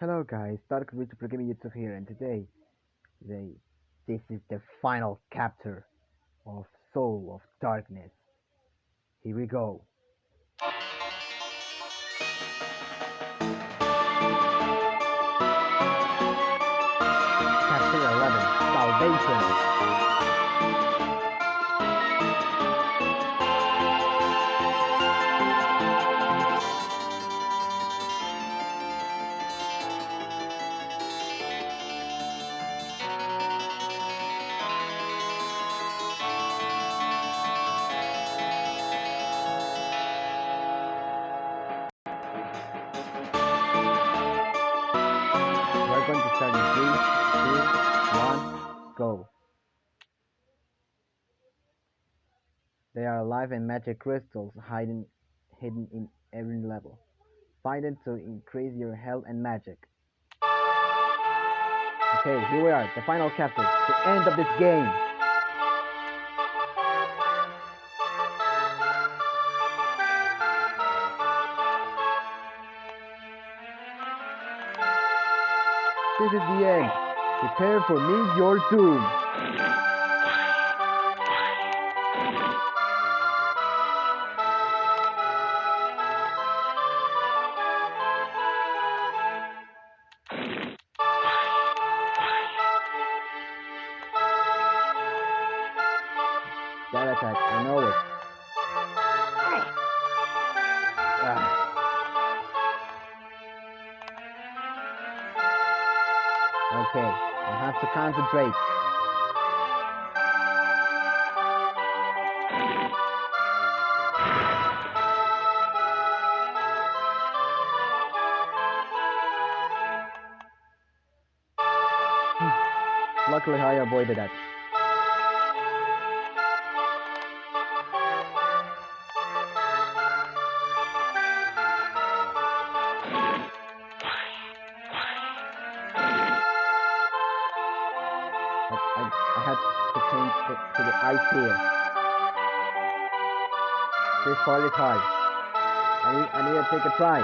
Hello guys, Dark Witch Pro Gaming YouTube here and today, today, this is the final chapter of Soul of Darkness. Here we go. Chapter 11, Salvation. They are alive and magic crystals hidden hidden in every level. Find them to increase your health and magic. Okay, here we are, the final chapter, the end of this game. This is the end. Prepare for me your doom. That attack, I know it. Ah. Okay, I have to concentrate. Hmm. Luckily, I avoided that. I, had to change it to the here. This is hard. I need, I need to take a try.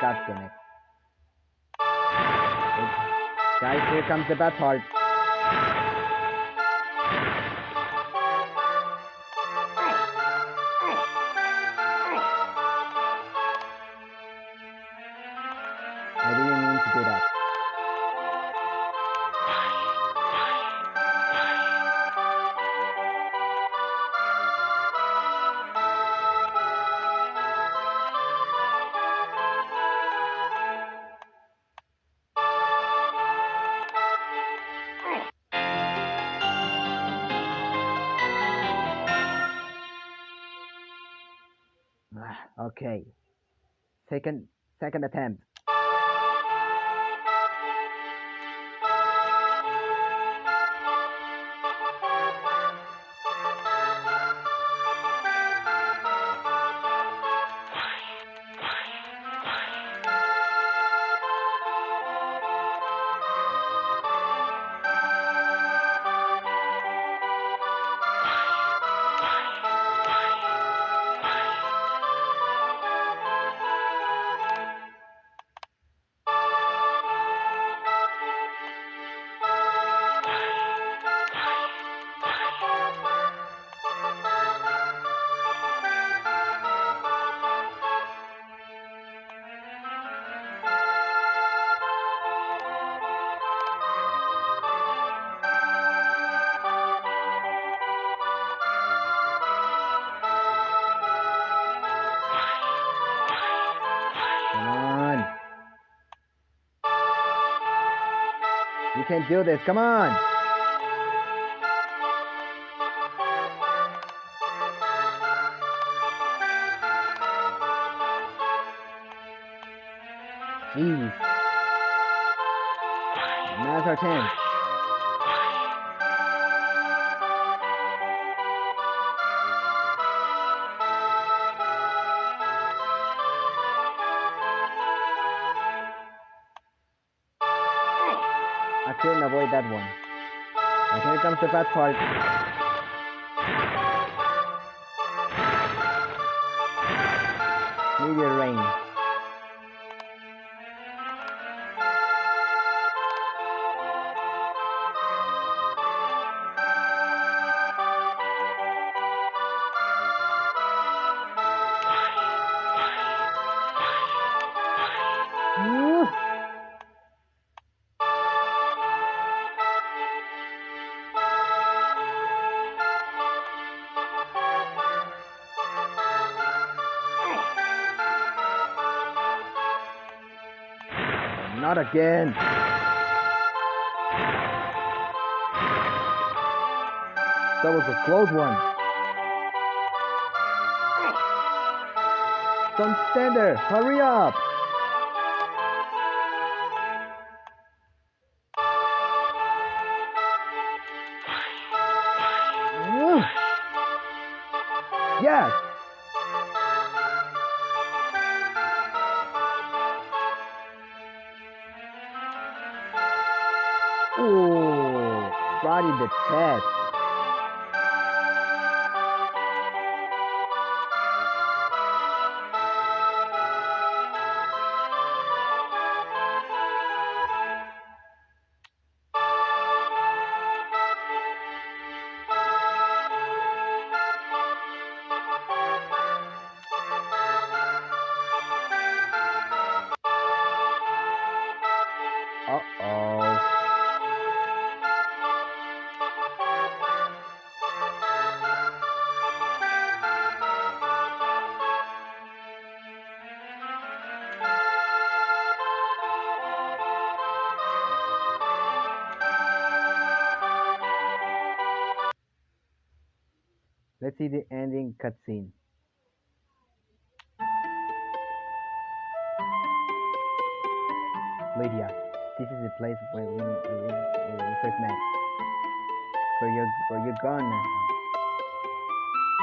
God damn. It- Guys, here comes the bad part. Okay. Second, second attempt. You can do this. Come on. Jeez. Now's our chance. Couldn't avoid that one. And here comes the bad part. Meteor rain. Not again! That was a close one. Don't stand there! Hurry up! Ooh, in the chest. See the ending cutscene. Lydia, this is the place where we, we, we first met. Where you're, where you're gone now.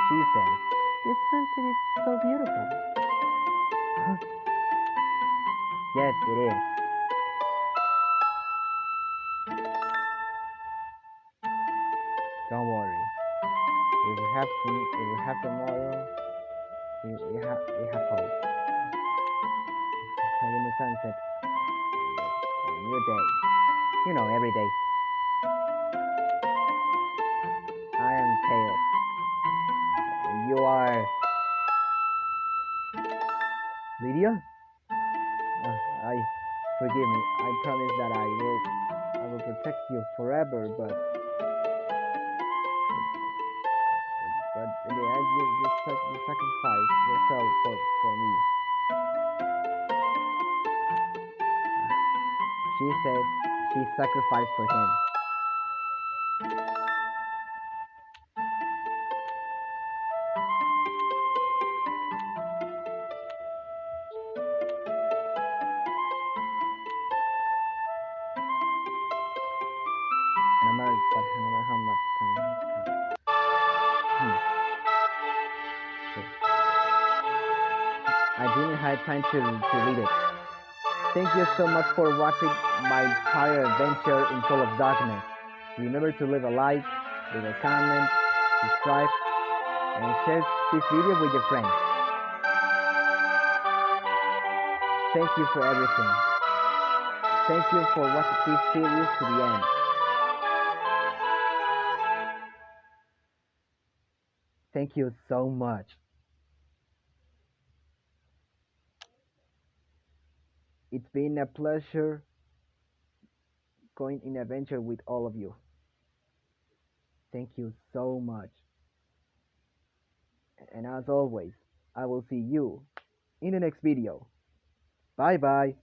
She says, This mountain is so beautiful. Yes, it is. Don't worry. If we have to, if we have tomorrow, we, we have we have hope. Like in the sunset, a new day. You know, every day. I am. And you are Lydia. Uh, I forgive me. I promise that I will I will protect you forever, but sacrifice yourself for for me. She said she sacrificed for him. Hmm. Didn't time to, to read it. Thank you so much for watching my entire adventure in Soul of Darkness. Remember to leave a like, leave a comment, subscribe, and share this video with your friends. Thank you for everything. Thank you for watching this series to the end. Thank you so much. It's been a pleasure going in adventure with all of you. Thank you so much. And as always, I will see you in the next video. Bye bye.